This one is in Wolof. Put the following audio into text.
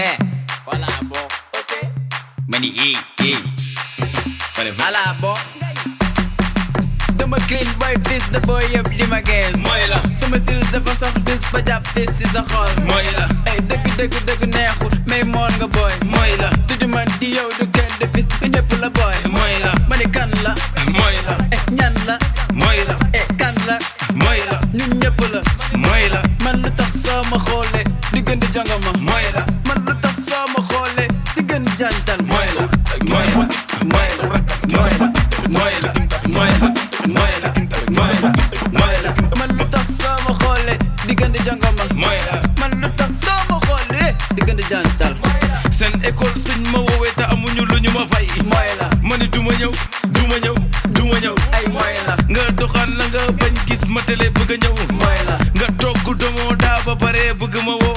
Hey, voilà, bon. Ok. Mani, hey, hey. Voilà, dama clean boy fils da booy yëpp li ma gees mooy la sama sil dafa sax fils ba jàpp te si sa mooy la ay dëgg dëgg dëgg neexul mais moon nga booy du ci di yow du kenn de fils bi ñëpp la booy mooy la ma kan la ñan la ñun ñëpp la mooy la man lu tax soo ma xoolee diggante jongama mooy seen jantan mooy la mooy la mooy la mooy la mooy la mooy la mooy la mooy la mooy la man lu tax sama xoole diggante jàngama mooy la man lu tax sama xoole diggante jantal seen école suñ ma woowee te amuñu lu ñu ma fay mooy ma ni duma ñëw duma ñëw duma ñëw ay mooy la nga doxaan la nga bañ gis ma télé bëgg a ñëw nga togg domoo daa ba pare bëgg ma woo